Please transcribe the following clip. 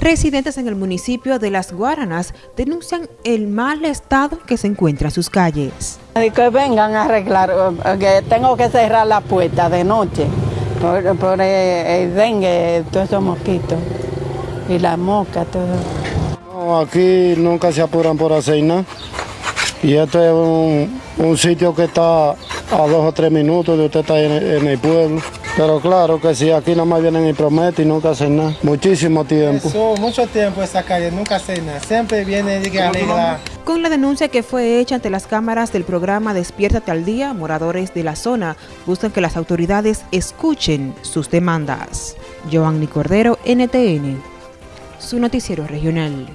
Residentes en el municipio de Las Guaranas denuncian el mal estado que se encuentran sus calles. Que vengan a arreglar, que tengo que cerrar la puerta de noche por, por el, dengue, todos esos mosquitos y la mosca, todo. aquí nunca se apuran por hacer nada. Y este es un, un sitio que está a dos o tres minutos de usted está en, en el pueblo. Pero claro que sí, aquí nada más vienen y prometen y nunca hacen nada. Muchísimo tiempo. Eso, mucho tiempo esa calle, nunca hacen nada. Siempre viene y alegra. Con la denuncia que fue hecha ante las cámaras del programa Despiértate al Día, moradores de la zona buscan que las autoridades escuchen sus demandas. Giovanni Cordero, NTN, su noticiero regional.